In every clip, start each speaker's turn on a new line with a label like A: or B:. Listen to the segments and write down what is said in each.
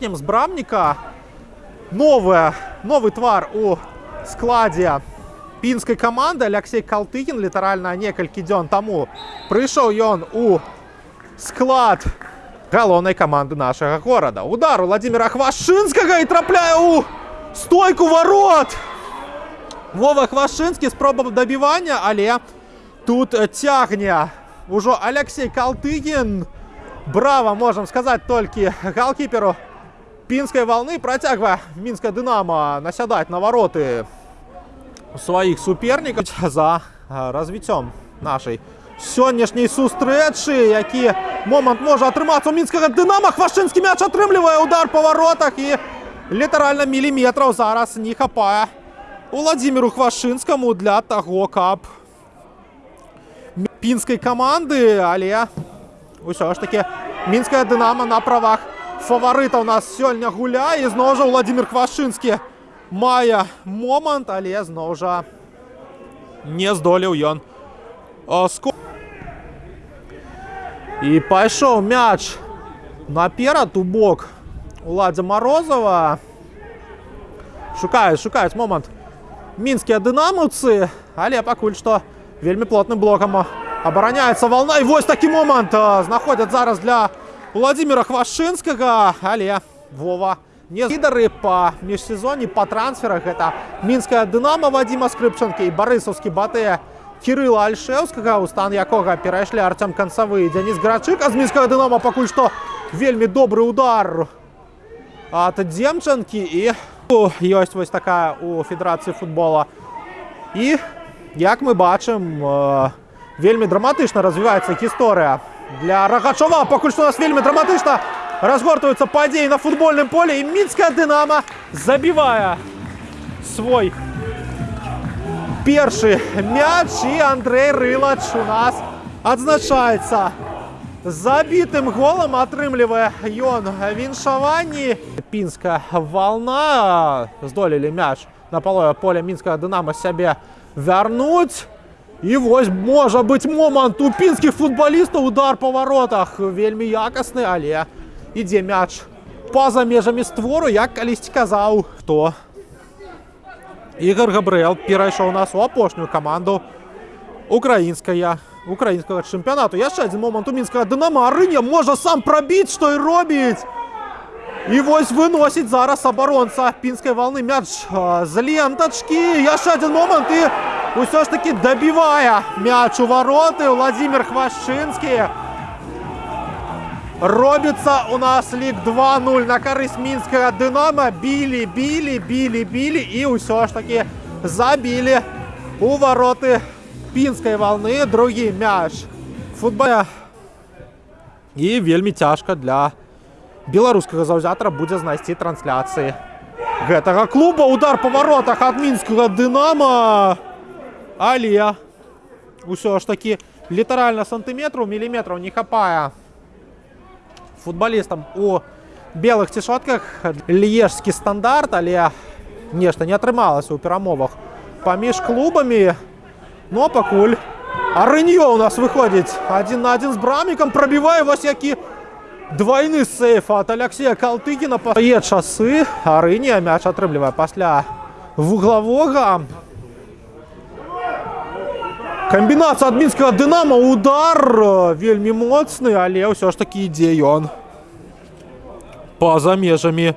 A: з Брамніка нове, новий твар у складі пінської команди. Алексей Калтыгин літаральна некалькі дзён таму прыйшоў ён у склад галоўнай каманды нашага горада. Удар у Владимира Хвашынскага і трапляе ў стойку ворот. Вова Хвашынскі спроба дабівання, але тут цягне ўжо Алексей Калтыгин. Браво, можем сказать толькі галкіперу пінскай волны працягвае мінская дынама насядаць на вароты сваіх супернікаў за а, развіццём нашай сённяшняй сустрэчы які момант можа атрымацца у мінскага дынама хвашынскі мяч атрымлівае удар па варотах і літаральна міліметраў зараз не хапае Владимиру хвашынскаму для таго каб пінскай каманды але ўсё ж таки мінская дынама на правах фаварыта у нас сёння гуляе зноў жа владимир хвашынскі мае момант але зноў жа не здолеў ён ско і пайшоў мяч наперад у бок уладзя морозова шукаюць шукаюць момант мінскія дынамаўцы але пакуль што вельмі плотным блокам абараняецца волна і вось такі момант знаходзяць зараз для Владимира Хвашынскага, але Вова не лідары па міжсезоне па трансферах гэта мінская дынама Вадзіма скрыпчанкі і барысаўскі батэ Кірыла Альшеўскага у стан якога перайшлі арцям канцавы Дзяніс Грачык а з мінскага дынама пакуль што вельмі добры удар ад дземчанкі і ёсць вось такая у федэрацыі футбола і як мы бачым вельмі драматычна развіваецца гісторыя для Рагачова. Пакуль што у нас вельмі драматычна разгортваюцца падзеі на футбольным поле і мінская дынама забівае свой першы мяч і Андрей Рылач у нас адзначаецца забітым голам атрымлівае ён віншаванні пінская волна здолелі мяч на палое поле мінскага дынама сябе вярнуць І вось можа быць момант у пінскіх футбалістаў удар па варотах вельмі якасны, але ідзе мяч па-за межамі створу, як калісьці казаў, хто Ігор Габрыэл перайшоў нас у апошнюю каманду украінская украінскага чэмпіянату. Яшчэ адзін момант у мінскага дынама Арыня можа сам прабіць, што і робіць. І вось выносіць зараз абаронца пінскай валны мяч з лентачкі. Яшчэ адзін момант і ўсё ж таки дабівае мяч у вароты Владимир Хвашчынскі. Робіцца у нас лік 2-0 на карысць мінскага дынама. Білі, білі, білі, білі і ўсё ж таки забілі у вароты пінскай валны другі мяч. Футболя. І вельмі цяжка для беларускага заўзятара будзе знайсці трансляцыі гэтага клуба. Удар па варотах ад мінскага дынама але ўсё ж такі літаральна сантыметраў міліметраў не хапае футбалістам у белых цішотках лежскі стандарт але нешта не атрымалася ў перамовах паміж клубамі но пакуль арыньё у нас выходзіць адзін на адзін з брамікам прабівае вось які двойны сейф от алексея калтыгіна пае часы арыня мяч атрымлівае пасля вуглавога Камбінацыя ад мінскага дынама удар вельмі моцны, але ўсё ж такі ідзе ён па-за межамі.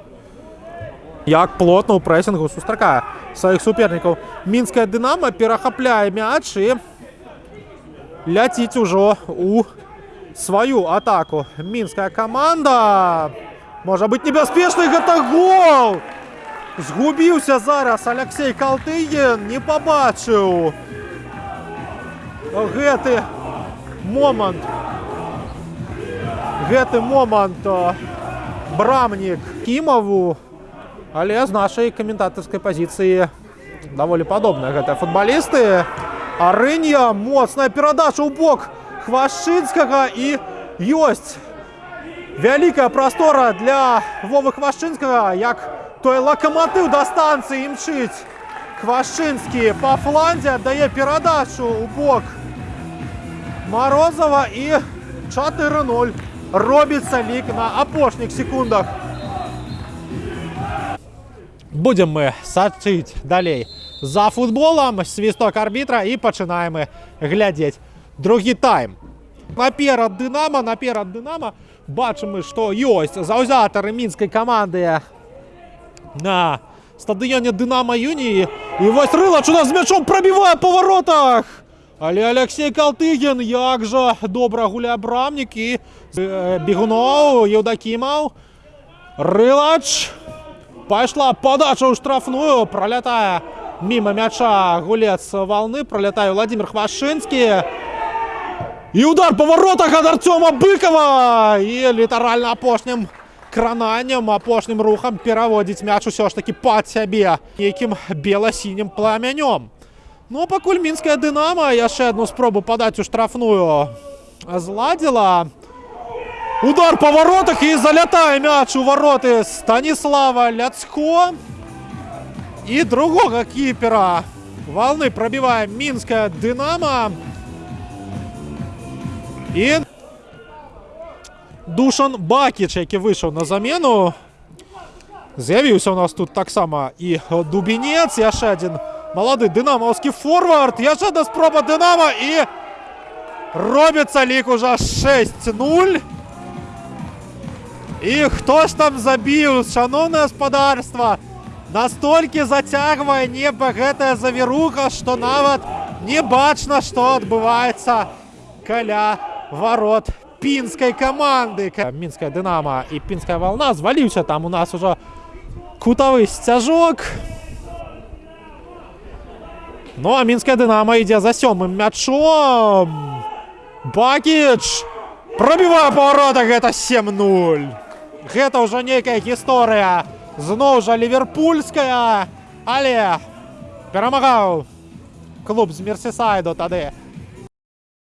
A: Як плотна ў прэсінгу сустракае сваіх супернікаў. Мінская дынама перахапляе мяч і ляціць ужо у сваю атаку. Мінская каманда можа быць небяспечнай гэта гол. Згубіўся зараз Алексей Калтыген не пабачыў гэты момант гэты момант брамнік кімаву але з нашай каментатарскай пазіцыі даволі падобная гэтыя футбалісты арынья моцная перадача ў бок хвашчынскага і ёсць вялікая прастора для вовы хвашчынскага як той лакаматыў да станцыі імчыць Хвашчынскі па фланзе аддае перадачу ў бок Марозава і 4-0 робіцца лік на апошніх секундах Будем мы сачыць далей за футболом, свісток арбітра і пачынаем мы глядзець другі тайм. Наперад Дынама, наперад Дынама бачым мы, што ёсць заўзятары мінскай каманды на стадыёне Дынама Юніі. І вось рылач у нас з мячом прабівае па воротах. Але Алексей Калтыгін, як жа добра гуляе брамнік і э, бегуноў, Еўдакімаў. Рылач. Пайшла подача ў штрафную, пролятае мимо мяча гулец волны, пролетае Владимир Хвашинский. І удар по воротах ад Артема Быкова і літаральна апошнім крананнем апошнім рухам пераводзіць мяч усё ж таки пад сябе нейкім бела-сінім пламянём. Ну а пакуль мінская дынама яшчэ одну спробу падаць у штрафную зладзіла. Удар по воротах і залятае мяч у вороты Станіслава Ляцко. І другога кіпера волны прабівае мінская дынама. І Душан Бакіч, які вийшов на замену. З'явився у нас тут таксама і Дубінець, яшчэ один малады дынамаўскі форвард. Яшчэ одна спроба дынама і робіцца лік уже 6-0. І хто ж там забіў, шановне гаспадарства, настолькі зацягвае неба гэтая завіруха, што нават не бачна, што адбываецца каля ворот пінскай каманды. Мінская дынама і пінская волна зваліўся там у нас уже кутавы сцяжок. Ну а мінская дынама ідзе за сёмым мячом. Бакіч пробівае паварота гэта 7-0. Гэта ўжо нейкая гісторыя. Зноў жа ливерпульская, але перамагаў клуб з Мерсісайду тады